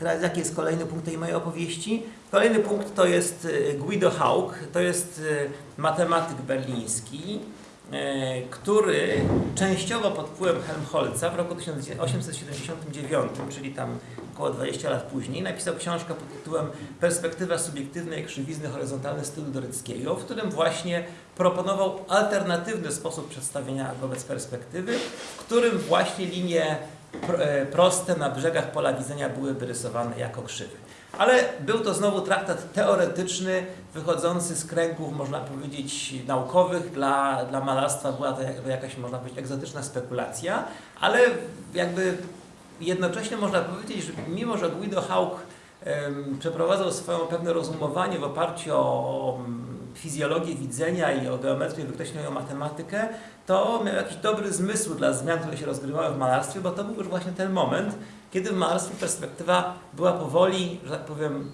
teraz jaki jest kolejny punkt tej mojej opowieści? Kolejny punkt to jest e, Guido Hauck, to jest e, matematyk berliński, e, który częściowo pod wpływem Helmholtza w roku 1879, czyli tam około 20 lat później, napisał książkę pod tytułem Perspektywa subiektywnej krzywizny horyzontalnej stylu Doryckiego, w którym właśnie proponował alternatywny sposób przedstawienia wobec perspektywy, w którym właśnie linie proste na brzegach pola widzenia były wyrysowane jako krzywy. Ale był to znowu traktat teoretyczny, wychodzący z kręgów, można powiedzieć, naukowych. Dla, dla malarstwa była to jakaś, można powiedzieć, egzotyczna spekulacja, ale jakby jednocześnie można powiedzieć, że mimo, że Guido em, przeprowadzał swoje pewne rozumowanie w oparciu o fizjologię widzenia i o geometrię o matematykę, to miał jakiś dobry zmysł dla zmian, które się rozgrywały w malarstwie, bo to był już właśnie ten moment, kiedy w malarstwie perspektywa była powoli, że tak powiem,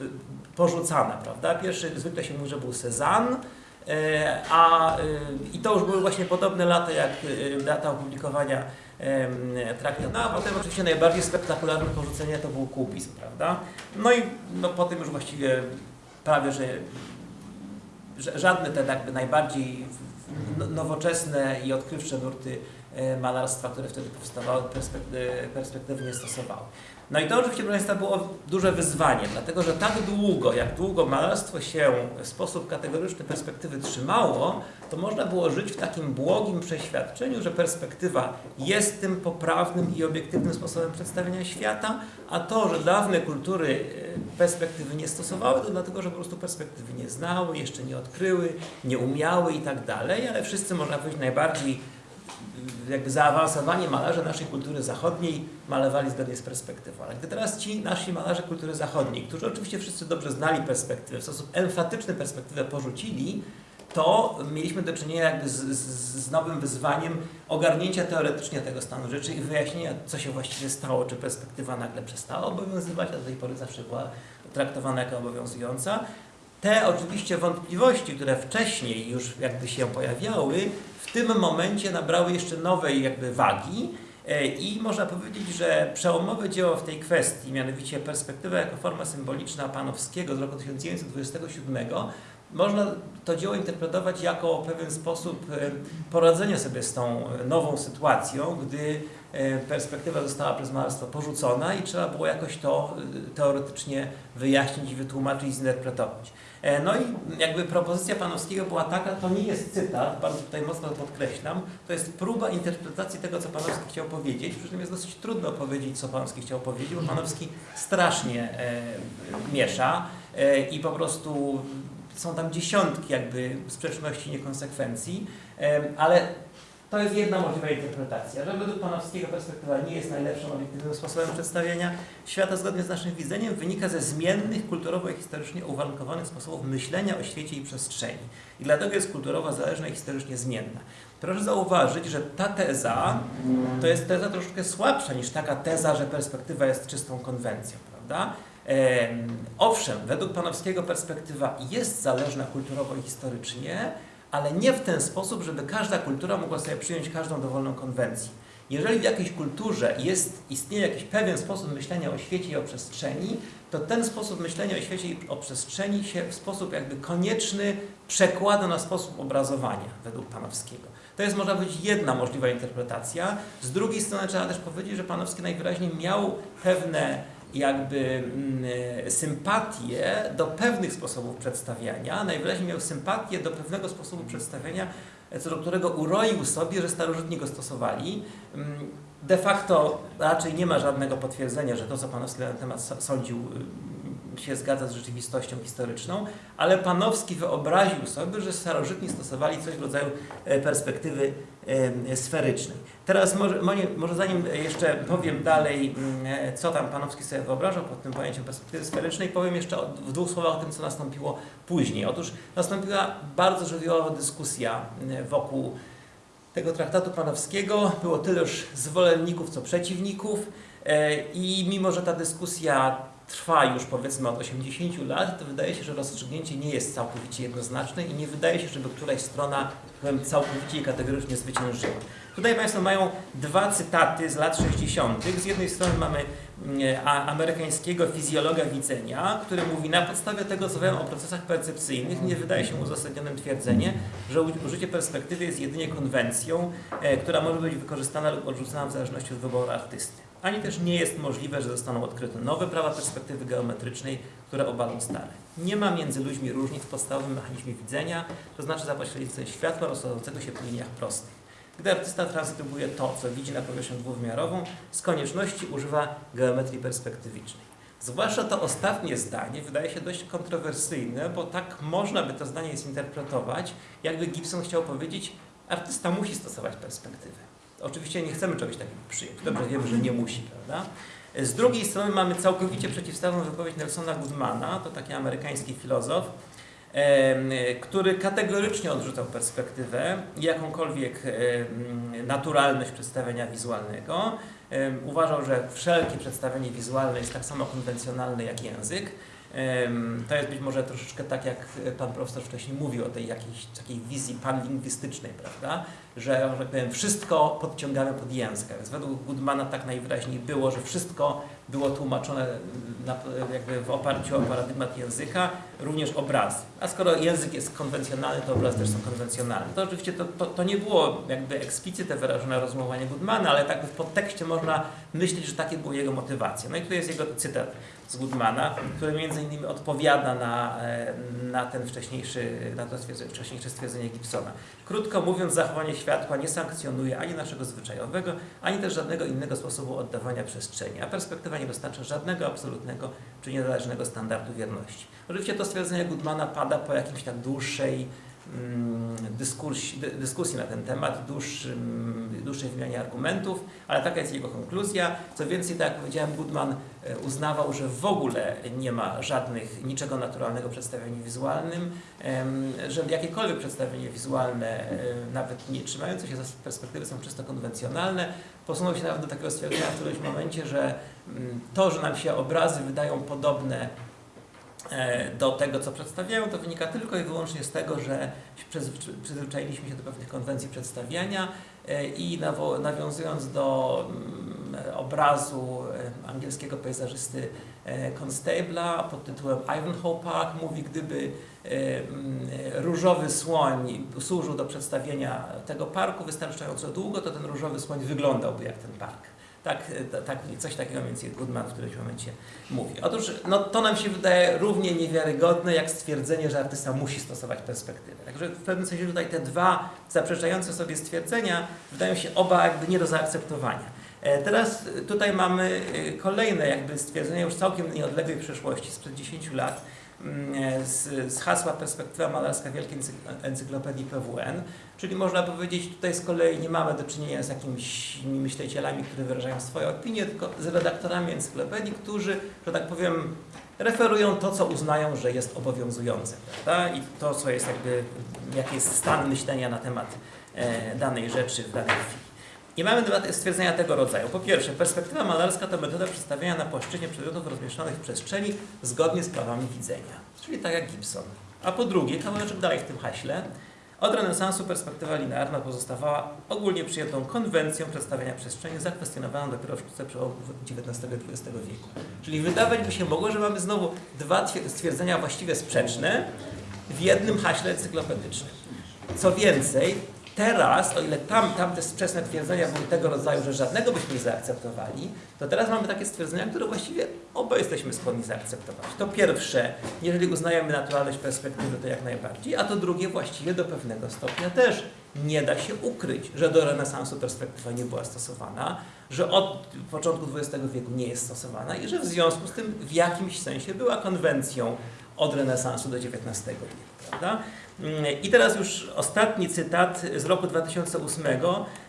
y, porzucana, prawda? Pierwszy zwykle się mówi, że był Cezanne, e, a, y, i to już były właśnie podobne lata jak y, data opublikowania traktatu. No a potem oczywiście najbardziej spektakularne porzucenie to był kubizm, prawda? No i no, potem już właściwie prawie, że żadne te jakby najbardziej no- nowoczesne i odkrywcze nurty e, malarstwa, które wtedy powstawały, perspek- perspektywnie stosowały. No i to oczywiście, proszę Państwa, było duże wyzwanie, dlatego że tak długo, jak długo malarstwo się w sposób kategoryczny perspektywy trzymało, to można było żyć w takim błogim przeświadczeniu, że perspektywa jest tym poprawnym i obiektywnym sposobem przedstawienia świata, a to, że dawne kultury e, perspektywy nie stosowały, to dlatego, że po prostu perspektywy nie znały, jeszcze nie odkryły, nie umiały i tak dalej, ale wszyscy, można powiedzieć, najbardziej jakby zaawansowani malarze naszej kultury zachodniej malowali zgodnie z perspektywą. Ale gdy teraz ci nasi malarze kultury zachodniej, którzy oczywiście wszyscy dobrze znali perspektywę, w sposób emfatyczny perspektywę porzucili, to mieliśmy do czynienia jakby z, z, z nowym wyzwaniem ogarnięcia teoretycznie tego stanu rzeczy i wyjaśnienia, co się właściwie stało, czy perspektywa nagle przestała obowiązywać, a do tej pory zawsze była traktowana jako obowiązująca. Te oczywiście wątpliwości, które wcześniej już jakby się pojawiały, w tym momencie nabrały jeszcze nowej jakby wagi e, i można powiedzieć, że przełomowe dzieło w tej kwestii, mianowicie perspektywa jako forma symboliczna Panowskiego z roku 1927, można to dzieło interpretować jako pewien sposób e, poradzenia sobie z tą e, nową sytuacją, gdy perspektywa została przez malarstwo porzucona i trzeba było jakoś to teoretycznie wyjaśnić, wytłumaczyć, zinterpretować. E, No i jakby propozycja Panowskiego była taka, to nie jest cytat, bardzo tutaj mocno podkreślam, to jest próba interpretacji tego, co Panowski chciał powiedzieć, przy czym jest dosyć trudno powiedzieć, co Panowski chciał powiedzieć, bo Panowski strasznie e, miesza e, i po prostu są tam dziesiątki jakby sprzeczności, niekonsekwencji, em, ale to jest jedna możliwa interpretacja, że według Panowskiego perspektywa nie jest najlepszym obiektywnym sposobem przedstawienia świata zgodnie z naszym widzeniem, wynika ze zmiennych, kulturowo i historycznie uwarunkowanych sposobów myślenia o świecie i przestrzeni. I dlatego jest kulturowo zależna i historycznie zmienna. Proszę zauważyć, że ta teza to jest teza troszeczkę słabsza niż taka teza, że perspektywa jest czystą konwencją, prawda? Em, Owszem, według Panowskiego perspektywa jest zależna kulturowo i historycznie, ale nie w ten sposób, żeby każda kultura mogła sobie przyjąć każdą dowolną konwencję. Jeżeli w jakiejś kulturze jest, istnieje jakiś pewien sposób myślenia o świecie i o przestrzeni, to ten sposób myślenia o świecie i o przestrzeni się w sposób jakby konieczny przekłada na sposób obrazowania według Panowskiego. To jest można powiedzieć jedna możliwa interpretacja. Z drugiej strony trzeba też powiedzieć, że Panowski najwyraźniej miał pewne jakby mm, e, sympatię do pewnych sposobów przedstawiania, najwyraźniej miał sympatię do pewnego sposobu przedstawiania, e, co do którego uroił sobie, że starożytni go stosowali. Mm, De facto raczej nie ma żadnego potwierdzenia, że to, co Panowski na ten temat sądził, y, się zgadza z rzeczywistością historyczną, ale Panowski wyobraził sobie, że starożytni stosowali coś w rodzaju e, perspektywy sferycznej. Teraz może, może- zanim jeszcze powiem dalej, mm, co tam Panowski sobie wyobrażał pod tym pojęciem perspektywy sferycznej, powiem jeszcze w dwóch słowach o tym, co nastąpiło później. Otóż nastąpiła bardzo żywiołowa dyskusja mm, wokół tego traktatu panowskiego. Było tyle już zwolenników, co przeciwników e, i mimo, że ta dyskusja trwa już powiedzmy od 80 lat, to wydaje się, że rozstrzygnięcie nie jest całkowicie jednoznaczne i nie wydaje się, żeby któraś strona powiem, całkowicie i kategorycznie zwyciężyła. Tutaj Państwo mają dwa cytaty z lat 60. Z jednej strony mamy mm, amerykańskiego fizjologa widzenia, który mówi na podstawie tego, co wiem o procesach percepcyjnych, nie wydaje się uzasadnionym twierdzenie, że użycie perspektywy jest jedynie konwencją, e, która może być wykorzystana lub odrzucona w zależności od wyboru artysty. Ani też nie jest możliwe, że zostaną odkryte nowe prawa perspektywy geometrycznej, które obalą stare. Nie ma między ludźmi różnic w podstawowym mechanizmie widzenia, to znaczy za pośrednictwem światła rozchodzącego się po liniach prostych. Gdy artysta transkrybuje to, co widzi na powierzchnię dwuwymiarową, z konieczności używa geometrii perspektywicznej. Zwłaszcza to ostatnie zdanie wydaje się dość kontrowersyjne, bo tak można by to zdanie zinterpretować, jakby Gibson chciał powiedzieć, artysta musi stosować perspektywę. Oczywiście nie chcemy czegoś takiego przyjąć, dobrze wiemy, że nie musi, prawda? Z drugiej strony mamy całkowicie przeciwstawną wypowiedź Nelsona Goodmana, to taki amerykański filozof, który kategorycznie odrzucał perspektywę jakąkolwiek naturalność przedstawienia wizualnego. Uważał, że wszelkie przedstawienie wizualne jest tak samo konwencjonalne jak język. To jest być może troszeczkę tak, jak pan profesor wcześniej mówił o tej jakiejś takiej wizji panlingwistycznej, prawda? Że, że tak powiem, wszystko podciągamy pod język. Więc według Goodmana tak najwyraźniej było, że wszystko było tłumaczone na, jakby w oparciu o paradygmat języka, również obrazy. A skoro język jest konwencjonalny, to obrazy też są konwencjonalne. To oczywiście to, to, to nie było jakby eksplicyte wyrażone rozumowanie Goodmana, ale tak w podtekście można myśleć, że takie były jego motywacje. No i tu jest jego cytat z Goodmana, który między innymi odpowiada na, e, na ten wcześniejszy, na to wcześniejsze stwierdzenie Gibsona. Krótko mówiąc, zachowanie światła nie sankcjonuje ani naszego zwyczajowego, ani też żadnego innego sposobu oddawania przestrzeni, a perspektywa nie dostarcza żadnego absolutnego czy niezależnego standardu wierności. Oczywiście to stwierdzenie Goodmana pada po jakimś tak dłuższej mm, dyskusji na ten temat, dłuższej wymianie argumentów, ale taka jest jego konkluzja. Co więcej, tak jak powiedziałem, Goodman e, uznawał, że w ogóle nie ma żadnych, niczego naturalnego w przedstawieniu wizualnym, że jakiekolwiek przedstawienie wizualne, e, nawet nie trzymające się zasad perspektywy, są czysto konwencjonalne. Posunął się nawet do takiego stwierdzenia w którymś momencie, że mm, to, że nam się obrazy wydają podobne do tego, co przedstawiają, to wynika tylko i wyłącznie z tego, że przyzwycz- przyzwyczailiśmy się do pewnych konwencji przedstawiania e, i nawiązując do mm, obrazu e, angielskiego pejzażysty e, Constable'a pod tytułem Ivanhoe Park, mówi, gdyby e, mm, różowy słoń służył do przedstawienia tego parku wystarczająco długo, to ten różowy słoń wyglądałby jak ten park. Tak, e, tak, coś takiego mniej więcej Goodman w którymś momencie mówi. Otóż no, to nam się wydaje równie niewiarygodne jak stwierdzenie, że artysta musi stosować perspektywę. Także w pewnym sensie tutaj te dwa zaprzeczające sobie stwierdzenia wydają się oba jakby nie do zaakceptowania. E, Teraz tutaj mamy e, kolejne jakby stwierdzenie już całkiem nieodległej przeszłości, sprzed 10 lat, z, z hasła Perspektywa malarska Wielkiej Encyk- Encyklopedii PWN, czyli można powiedzieć tutaj z kolei nie mamy do czynienia z jakimiś myślicielami, którzy wyrażają swoje opinie, tylko z redaktorami encyklopedii, którzy, że tak powiem, referują to, co uznają, że jest obowiązujące, prawda? I to, co jest jakby, jaki jest stan myślenia na temat e, danej rzeczy w danej chwili. I mamy dwa stwierdzenia tego rodzaju. Po pierwsze, perspektywa malarska to metoda przedstawiania na płaszczyźnie przedmiotów rozmieszczonych w przestrzeni zgodnie z prawami widzenia, czyli tak jak Gibson. A po drugie, kawałeczek dalej w tym haśle, od renesansu perspektywa linearna pozostawała ogólnie przyjętą konwencją przedstawiania przestrzeni, zakwestionowaną dopiero w sztuce przełomu XIX i XX wieku. Czyli wydawać by się mogło, że mamy znowu dwa twier- stwierdzenia właściwie sprzeczne w jednym haśle encyklopedycznym. Co więcej, teraz, o ile tam, tamte sprzeczne twierdzenia były tego rodzaju, że żadnego byśmy nie zaakceptowali, to teraz mamy takie stwierdzenia, które właściwie oba jesteśmy skłonni zaakceptować. To pierwsze, jeżeli uznajemy naturalność perspektywy, to jak najbardziej, a to drugie właściwie do pewnego stopnia też nie da się ukryć, że do renesansu perspektywa nie była stosowana, że od początku XX wieku nie jest stosowana i że w związku z tym w jakimś sensie była konwencją od renesansu do XIX wieku. Prawda? Mm, I teraz już ostatni cytat z roku 2008.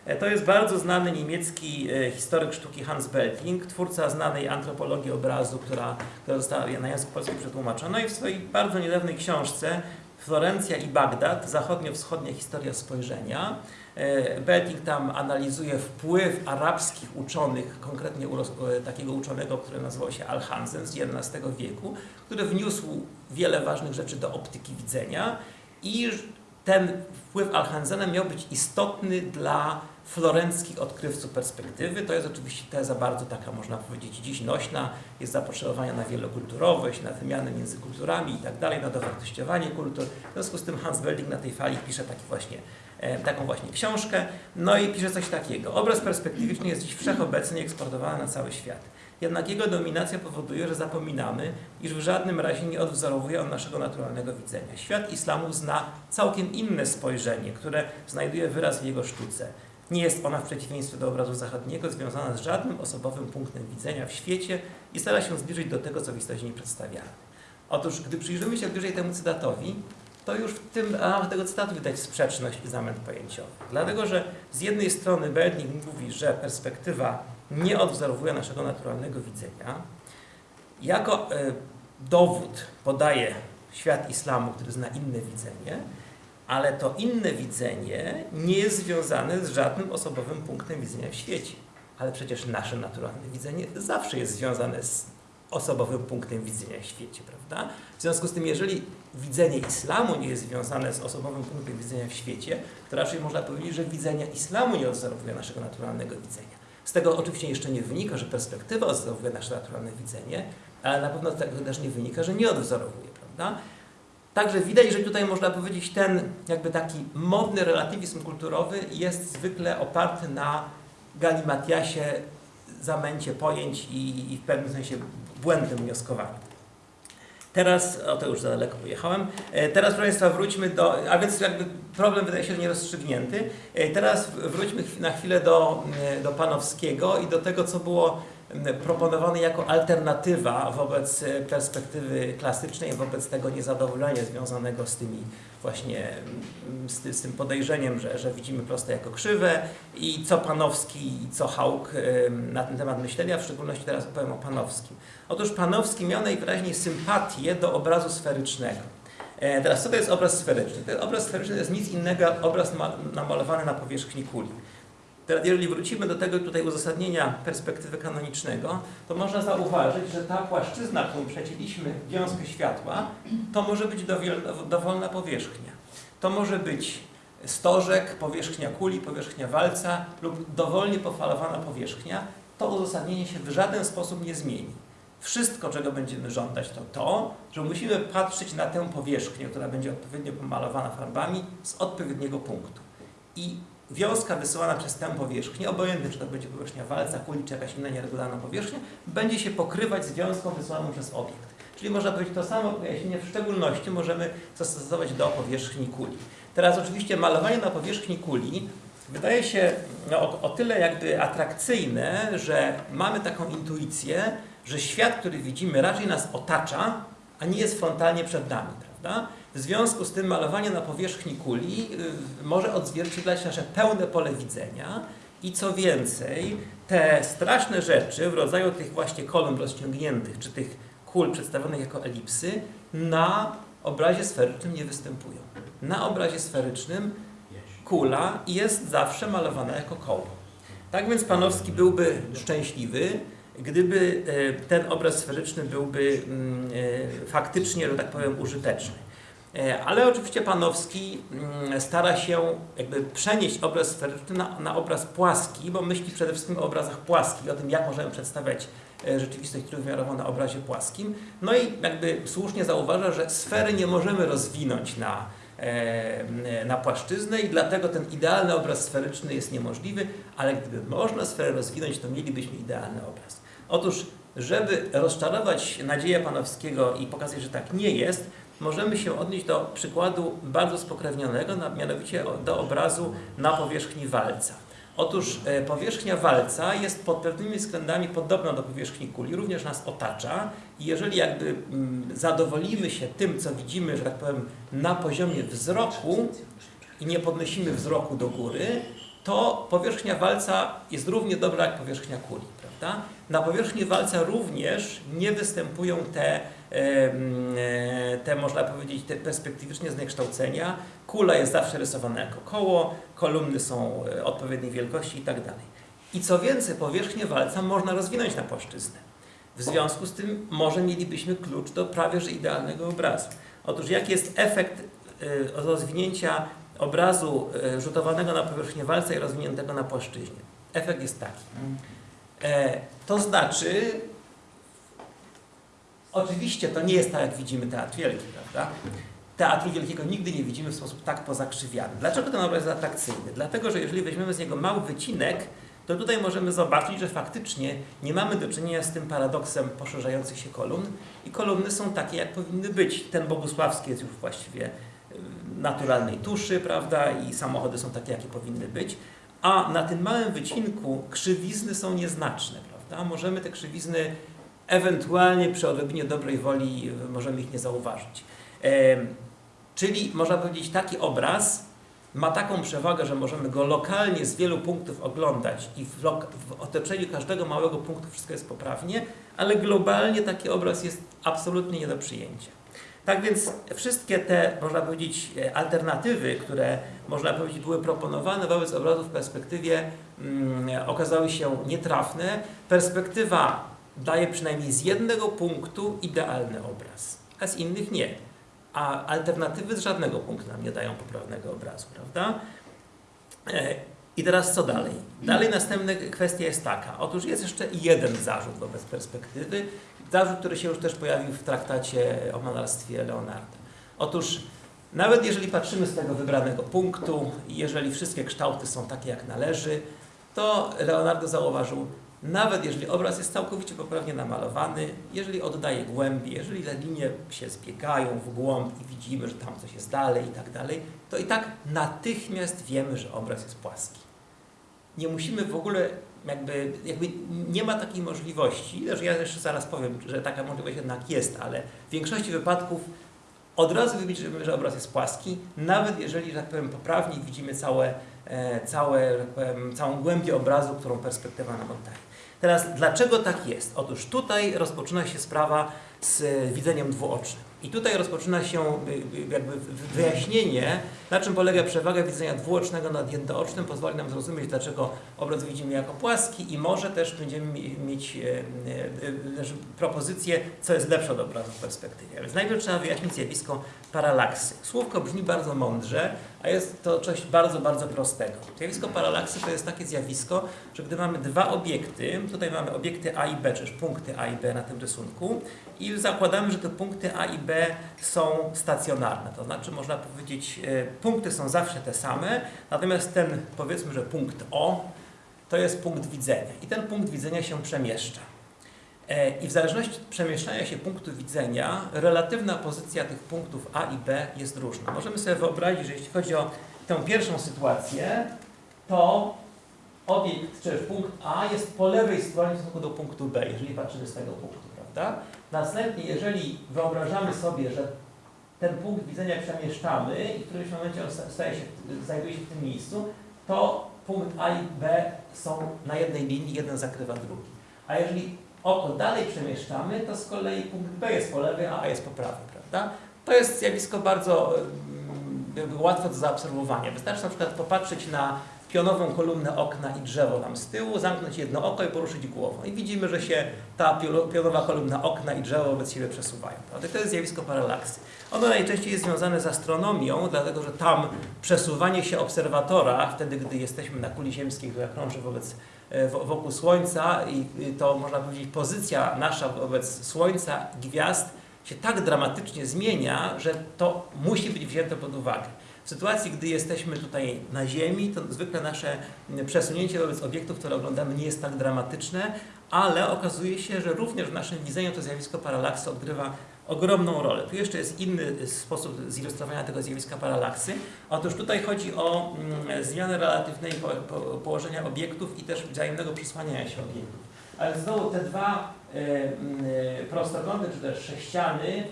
E, To jest bardzo znany niemiecki e, historyk sztuki Hans Belting, twórca znanej antropologii obrazu, która, która została na język polski przetłumaczona i w swojej bardzo niedawnej książce Florencja i Bagdad, zachodnio-wschodnia historia spojrzenia. E, Belting tam analizuje wpływ arabskich uczonych, konkretnie e, takiego uczonego, który nazywał się Al-Hansen z XI wieku, który wniósł wiele ważnych rzeczy do optyki widzenia i ten wpływ Alhansena miał być istotny dla florenckich odkrywców perspektywy. To jest oczywiście teza bardzo taka, można powiedzieć, dziś nośna. Jest zapotrzebowanie na wielokulturowość, na wymianę między kulturami i tak dalej, na dowartościowanie kultur. W związku z tym Hans Welding na tej fali pisze taki właśnie, e, taką właśnie książkę. No i pisze coś takiego. Obraz perspektywiczny jest dziś wszechobecny i eksportowany na cały świat. Jednak jego dominacja powoduje, że zapominamy, iż w żadnym razie nie odwzorowuje on naszego naturalnego widzenia. Świat islamu zna całkiem inne spojrzenie, które znajduje wyraz w jego sztuce. Nie jest ona w przeciwieństwie do obrazu zachodniego związana z żadnym osobowym punktem widzenia w świecie i stara się zbliżyć do tego, co w istocie nie przedstawiamy. Otóż, gdy przyjrzymy się bliżej temu cytatowi, to już w tym ramach tego cytatu widać sprzeczność i zamęt pojęciowy. Dlatego, że z jednej strony Berdnik mówi, że perspektywa nie odwzorowuje naszego naturalnego widzenia. Jako e, dowód podaje świat islamu, który zna inne widzenie, ale to inne widzenie nie jest związane z żadnym osobowym punktem widzenia w świecie. Ale przecież nasze naturalne widzenie zawsze jest związane z osobowym punktem widzenia w świecie, prawda? W związku z tym, jeżeli widzenie islamu nie jest związane z osobowym punktem widzenia w świecie, to raczej można powiedzieć, że widzenie islamu nie odwzorowuje naszego naturalnego widzenia. Z tego oczywiście jeszcze nie wynika, że perspektywa odwzorowuje nasze naturalne widzenie, ale na pewno z tego też nie wynika, że nie odwzorowuje, prawda? Także widać, że tutaj można powiedzieć, ten jakby taki modny relatywizm kulturowy jest zwykle oparty na galimatiasie, zamęcie pojęć i, i w pewnym sensie błędnym wnioskowaniu. Teraz, o to już za daleko pojechałem, E, teraz proszę Państwa wróćmy do, a więc jakby problem wydaje się nierozstrzygnięty. E, Teraz wróćmy na chwilę do, e, do Panowskiego i do tego, co było m, proponowane jako alternatywa wobec e, perspektywy klasycznej, wobec tego niezadowolenia związanego z tymi właśnie z, z tym podejrzeniem, że, że widzimy prosto jako krzywe i co Panowski i co Hauk na ten temat myśleli, a w szczególności teraz opowiem o Panowskim. Otóż Panowski miał najwyraźniej sympatię do obrazu sferycznego. E, teraz co to jest obraz sferyczny? Ten obraz sferyczny to jest nic innego jak obraz ma, namalowany na powierzchni kuli. Teraz jeżeli wrócimy do tego tutaj uzasadnienia perspektywy kanonicznego, to można zauważyć, że ta płaszczyzna, którą przecięliśmy wiązkę światła, to może być dowolna powierzchnia. To może być stożek, powierzchnia kuli, powierzchnia walca lub dowolnie pofalowana powierzchnia. To uzasadnienie się w żaden sposób nie zmieni. Wszystko, czego będziemy żądać, to to, że musimy patrzeć na tę powierzchnię, która będzie odpowiednio pomalowana farbami z odpowiedniego punktu. I wiązka wysyłana przez tę powierzchnię, obojętnie czy to będzie powierzchnia walca, kuli czy jakaś inna nieregularna powierzchnia, będzie się pokrywać z wiązką wysyłaną przez obiekt. Czyli można powiedzieć to samo wyjaśnienie w szczególności możemy zastosować do powierzchni kuli. Teraz oczywiście malowanie na powierzchni kuli wydaje się no, o, o tyle jakby atrakcyjne, że mamy taką intuicję, że świat, który widzimy, raczej nas otacza, a nie jest frontalnie przed nami, prawda? W związku z tym malowanie na powierzchni kuli y, może odzwierciedlać nasze pełne pole widzenia i co więcej, te straszne rzeczy w rodzaju tych właśnie kolumn rozciągniętych, czy tych kul przedstawionych jako elipsy, na obrazie sferycznym nie występują. Na obrazie sferycznym kula jest zawsze malowana jako koło. Tak więc Panowski byłby szczęśliwy, gdyby e, ten obraz sferyczny byłby mm, e, faktycznie, że tak powiem, użyteczny. E, Ale oczywiście Panowski mm, stara się jakby przenieść obraz sferyczny na, na obraz płaski, bo myśli przede wszystkim o obrazach płaskich, o tym, jak możemy przedstawiać e, rzeczywistość trójwymiarową na obrazie płaskim. No i jakby słusznie zauważa, że sfery nie możemy rozwinąć na, e, na płaszczyznę i dlatego ten idealny obraz sferyczny jest niemożliwy, ale gdyby można sferę rozwinąć, to mielibyśmy idealny obraz. Otóż, żeby rozczarować nadzieję Panowskiego i pokazać, że tak nie jest, możemy się odnieść do przykładu bardzo spokrewnionego, mianowicie do obrazu na powierzchni walca. Otóż e, powierzchnia walca jest pod pewnymi względami podobna do powierzchni kuli, również nas otacza i jeżeli jakby mm, zadowolimy się tym, co widzimy, że tak powiem, na poziomie wzroku i nie podnosimy wzroku do góry, to powierzchnia walca jest równie dobra jak powierzchnia kuli, prawda? Na powierzchni walca również nie występują te, te można powiedzieć, te perspektywiczne zniekształcenia. Kula jest zawsze rysowana jako koło, kolumny są e, odpowiedniej wielkości i tak dalej. I co więcej, powierzchnię walca można rozwinąć na płaszczyznę. W związku z tym może mielibyśmy klucz do prawie że idealnego obrazu. Otóż jaki jest efekt e, rozwinięcia obrazu e, rzutowanego na powierzchnię walca i rozwiniętego na płaszczyźnie? Efekt jest taki. E, to znaczy, oczywiście to nie jest tak, jak widzimy teatr wielki, prawda? Teatru Wielkiego nigdy nie widzimy w sposób tak pozakrzywiany. Dlaczego ten obraz jest atrakcyjny? Dlatego, że jeżeli weźmiemy z niego mały wycinek, to tutaj możemy zobaczyć, że faktycznie nie mamy do czynienia z tym paradoksem poszerzających się kolumn i kolumny są takie, jak powinny być. Ten bogusławski jest już właściwie y, naturalnej tuszy, prawda, i samochody są takie, jakie powinny być, a na tym małym wycinku krzywizny są nieznaczne, prawda. Możemy te krzywizny ewentualnie przy odrobinie dobrej woli y, możemy ich nie zauważyć. Czyli można powiedzieć taki obraz ma taką przewagę, że możemy go lokalnie z wielu punktów oglądać i w, w otoczeniu każdego małego punktu wszystko jest poprawnie, ale globalnie taki obraz jest absolutnie nie do przyjęcia. Tak więc wszystkie te, można powiedzieć, alternatywy, które można powiedzieć były proponowane wobec obrazu w perspektywie mm, okazały się nietrafne. Perspektywa daje przynajmniej z jednego punktu idealny obraz, a z innych nie a alternatywy z żadnego punktu nam nie dają poprawnego obrazu, prawda? E, I teraz co dalej? Dalej następna kwestia jest taka. Otóż jest jeszcze jeden zarzut wobec perspektywy. Zarzut, który się już też pojawił w traktacie o malarstwie Leonarda. Otóż nawet jeżeli patrzymy z tego wybranego punktu jeżeli wszystkie kształty są takie jak należy, to Leonardo zauważył, nawet jeżeli obraz jest całkowicie poprawnie namalowany, jeżeli oddaje głębi, jeżeli linie się zbiegają w głąb i widzimy, że tam coś jest dalej i tak dalej, to i tak natychmiast wiemy, że obraz jest płaski. Nie musimy w ogóle, jakby, jakby nie ma takiej możliwości, że ja jeszcze zaraz powiem, że taka możliwość jednak jest, ale w większości wypadków od razu widzimy, że obraz jest płaski, nawet jeżeli, że tak powiem, poprawnie widzimy całe, e, całe, tak powiem, całą głębię obrazu, którą perspektywa nam oddaje. Teraz, dlaczego tak jest? Otóż tutaj rozpoczyna się sprawa z widzeniem dwuocznym. I tutaj rozpoczyna się y, y, jakby wyjaśnienie, na czym polega przewaga widzenia dwuocznego nad jednoocznym, pozwoli nam zrozumieć, dlaczego obraz widzimy jako płaski i może też będziemy mieć e, e, propozycję, co jest lepsze od obrazu w perspektywie. Więc najpierw trzeba wyjaśnić zjawisko paralaksy. Słówko brzmi bardzo mądrze, a jest to coś bardzo, bardzo prostego. Zjawisko paralaksy to jest takie zjawisko, że gdy mamy dwa obiekty, tutaj mamy obiekty A i B, czyli punkty A i B na tym rysunku i zakładamy, że te punkty A i B są stacjonarne, to znaczy można powiedzieć, e, punkty są zawsze te same, natomiast ten powiedzmy, że punkt O to jest punkt widzenia i ten punkt widzenia się przemieszcza. E, I w zależności od przemieszczania się punktu widzenia, relatywna pozycja tych punktów A i B jest różna. Możemy sobie wyobrazić, że jeśli chodzi o tę pierwszą sytuację, to obiekt, czy punkt A jest po lewej stronie w stosunku do punktu B, jeżeli patrzymy z tego punktu, Następnie, jeżeli wyobrażamy sobie, że ten punkt widzenia przemieszczamy i w którymś momencie on staje się, znajduje się w tym miejscu, to punkt A i B są na jednej linii, jeden zakrywa drugi. A jeżeli oko dalej przemieszczamy, to z kolei punkt B jest po lewej, a A jest po prawej, prawda? To jest zjawisko bardzo um, łatwe do zaobserwowania. Wystarczy na przykład popatrzeć na pionową kolumnę okna i drzewo tam z tyłu, zamknąć jedno oko i poruszyć głową. I widzimy, że się ta pionowa kolumna okna i drzewo wobec siebie przesuwają. Prawda? To jest zjawisko paralaksy. Ono najczęściej jest związane z astronomią, dlatego że tam przesuwanie się obserwatora, wtedy gdy jesteśmy na kuli ziemskiej, która krąży wobec E, wokół Słońca i to można powiedzieć pozycja nasza wobec Słońca, gwiazd się tak dramatycznie zmienia, że to musi być wzięte pod uwagę. W sytuacji, gdy jesteśmy tutaj na Ziemi, to zwykle nasze przesunięcie wobec obiektów, które oglądamy, nie jest tak dramatyczne, ale okazuje się, że również w naszym widzeniu to zjawisko paralaksu odgrywa ogromną rolę. Tu jeszcze jest inny sposób zilustrowania tego zjawiska paralaksy. Otóż tutaj chodzi o mm, zmianę relatywnej położenia obiektów i też wzajemnego przysłaniania się obiektów. Ale znowu te dwa e, mm, e, prostokąty, czy też sześciany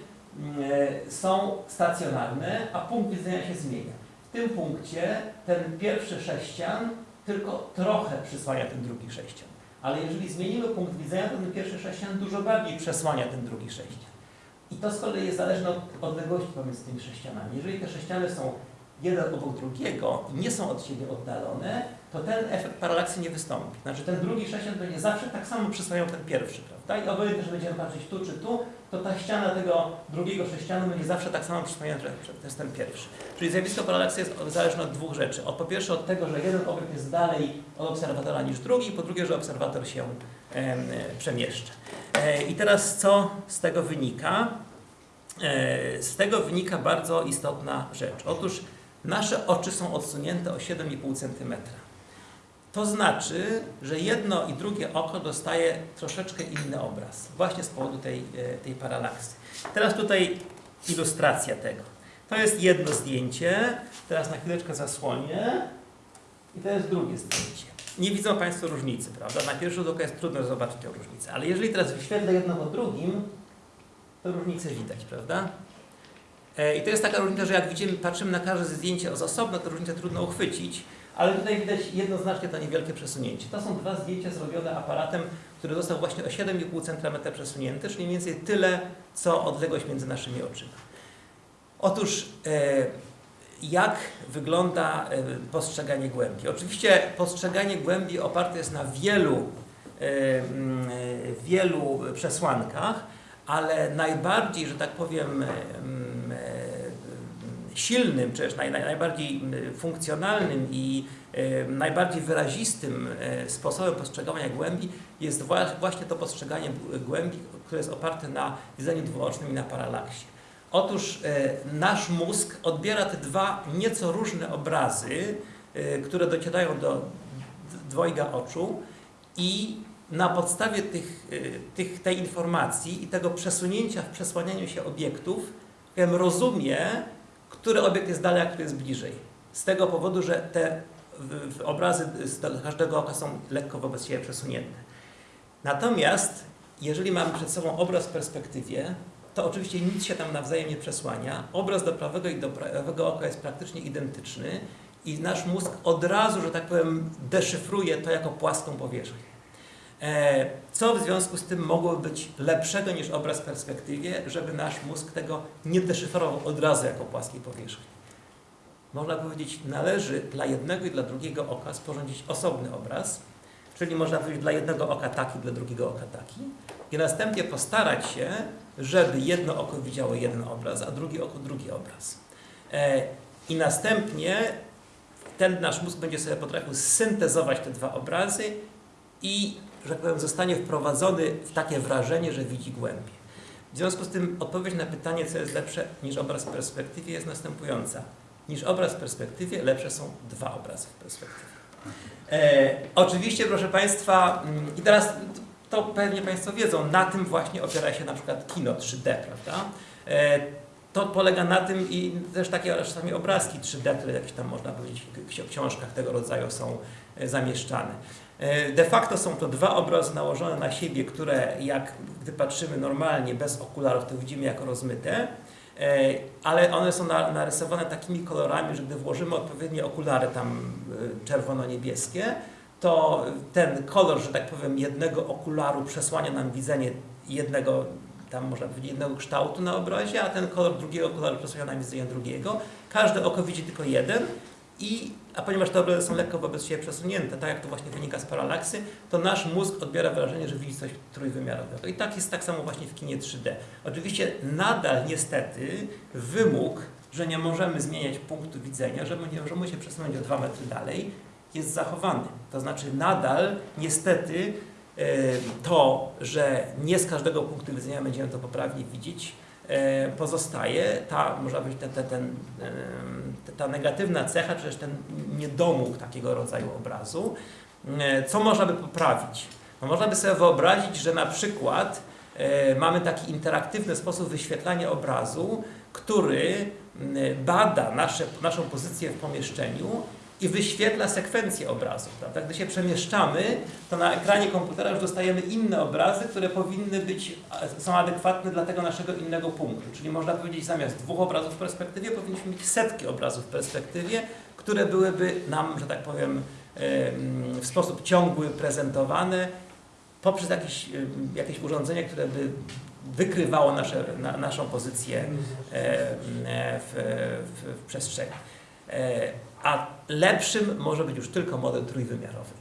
są stacjonarne, a punkt widzenia się zmienia. W tym punkcie ten pierwszy sześcian tylko trochę przysłania ten drugi sześcian Ale jeżeli zmienimy punkt widzenia, to ten pierwszy sześcian dużo bardziej przesłania ten drugi sześcian. I to z kolei jest zależne od odległości pomiędzy tymi sześcianami. Jeżeli te sześciany są jeden obok drugiego i nie są od siebie oddalone, to ten efekt paralaksy nie wystąpi. Znaczy ten drugi sześcian będzie zawsze tak samo przysłaniał ten pierwszy, prawda? I obojętnie, że będziemy patrzeć tu czy tu, to ta ściana tego drugiego sześcianu będzie zawsze tak samo to jest ten pierwszy. Czyli zjawisko paralaksy jest zależne od dwóch rzeczy. Od, po pierwsze od tego, że jeden obiekt jest dalej od obserwatora niż drugi, po drugie, że obserwator się e, przemieszcza. E, I teraz co z tego wynika? E, Z tego wynika bardzo istotna rzecz. Otóż nasze oczy są odsunięte o 7,5 cm. To znaczy, że jedno i drugie oko dostaje troszeczkę inny obraz, właśnie z powodu tej, e, tej paralaksy. Teraz tutaj ilustracja tego. To jest jedno zdjęcie, teraz na chwileczkę zasłonię i to jest drugie zdjęcie. Nie widzą Państwo różnicy, prawda? Na pierwszy rzut oka jest trudno zobaczyć tę różnicę, ale jeżeli teraz wyświetlę jedno po drugim, to różnicę widać, prawda? E, I to jest taka różnica, że jak widzimy, patrzymy na każde zdjęcie z osobna, to różnicę trudno uchwycić, ale tutaj widać jednoznacznie to niewielkie przesunięcie. To są dwa zdjęcia zrobione aparatem, który został właśnie o 7,5 cm przesunięty, czyli mniej więcej tyle, co odległość między naszymi oczyma. Otóż e, jak wygląda e, postrzeganie głębi? Oczywiście postrzeganie głębi oparte jest na wielu, e, wielu przesłankach, ale najbardziej, że tak powiem, silnym, czy też naj, naj, najbardziej funkcjonalnym i e, najbardziej wyrazistym e, sposobem postrzegania głębi jest wła- właśnie to postrzeganie głębi, które jest oparte na widzeniu dwuocznym i na paralaksie. Otóż e, nasz mózg odbiera te dwa nieco różne obrazy, które docierają do dwojga oczu i na podstawie tych, tych, tej informacji i tego przesunięcia w przesłanianiu się obiektów rozumie, który obiekt jest dalej, a który jest bliżej. Z tego powodu, że te obrazy z każdego oka są lekko wobec siebie przesunięte. Natomiast jeżeli mamy przed sobą obraz w perspektywie, to oczywiście nic się tam nawzajem nie przesłania. Obraz do prawego i do prawego oka jest praktycznie identyczny i nasz mózg od razu, że tak powiem, deszyfruje to jako płaską powierzchnię. E, Co w związku z tym mogłoby być lepszego niż obraz w perspektywie, żeby nasz mózg tego nie deszyfrował od razu jako płaskiej powierzchni? Można powiedzieć, należy dla jednego i dla drugiego oka sporządzić osobny obraz, czyli można powiedzieć dla jednego oka taki, dla drugiego oka taki, i następnie postarać się, żeby jedno oko widziało jeden obraz, a drugie oko drugi obraz. E, I następnie ten nasz mózg będzie sobie potrafił syntezować te dwa obrazy i, że tak powiem, zostanie wprowadzony w takie wrażenie, że widzi głębiej. W związku z tym odpowiedź na pytanie, co jest lepsze niż obraz w perspektywie, jest następująca. Niż obraz w perspektywie, lepsze są dwa obrazy w perspektywie. E, oczywiście, proszę Państwa, mm, i teraz to pewnie Państwo wiedzą, na tym właśnie opiera się na przykład kino 3D, prawda? E, to polega na tym i też takie czasami obrazki 3D, które jakieś tam można powiedzieć w ksi- książkach tego rodzaju są e, zamieszczane. E, De facto są to dwa obrazy nałożone na siebie, które jak gdy patrzymy normalnie, bez okularów, to widzimy jako rozmyte, e, ale one są na- narysowane takimi kolorami, że gdy włożymy odpowiednie okulary tam e, czerwono-niebieskie, to ten kolor, że tak powiem, jednego okularu przesłania nam widzenie jednego, tam można powiedzieć, jednego kształtu na obrazie, a ten kolor drugiego koloru przesłania nam widzenie drugiego. Każde oko widzi tylko jeden i, a ponieważ te obrazy są lekko wobec siebie przesunięte, tak jak to właśnie wynika z paralaksy, to nasz mózg odbiera wrażenie, że widzi coś trójwymiarowego. I tak jest tak samo właśnie w kinie 3D. Oczywiście nadal niestety wymóg, że nie możemy zmieniać punktu widzenia, że nie możemy się przesunąć o dwa metry dalej, jest zachowany. To znaczy nadal niestety e, to, że nie z każdego punktu widzenia będziemy to poprawnie widzieć, pozostaje ta, można powiedzieć, ten, ten, ten, ta negatywna cecha, czy też ten niedomóg takiego rodzaju obrazu. E, Co można by poprawić? No można by sobie wyobrazić, że na przykład e, mamy taki interaktywny sposób wyświetlania obrazu, który bada nasze, naszą pozycję w pomieszczeniu i wyświetla sekwencję obrazów. Prawda? Gdy się przemieszczamy, to na ekranie komputera już dostajemy inne obrazy, które powinny być, a, są adekwatne dla tego naszego innego punktu. Czyli można powiedzieć, zamiast dwóch obrazów w perspektywie, powinniśmy mieć setki obrazów w perspektywie, które byłyby nam, że tak powiem, em, w sposób ciągły prezentowane poprzez jakieś, jakieś urządzenie, które by wykrywało nasze, na, naszą pozycję e, e, w, w, w przestrzeni. E, A lepszym może być już tylko model trójwymiarowy,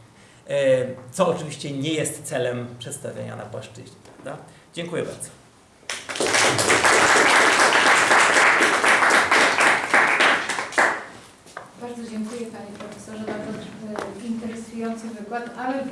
E, co oczywiście nie jest celem przedstawienia na płaszczyźnie. Prawda? Dziękuję bardzo. Bardzo dziękuję Panie Profesorze za ten e, interesujący wykład, ale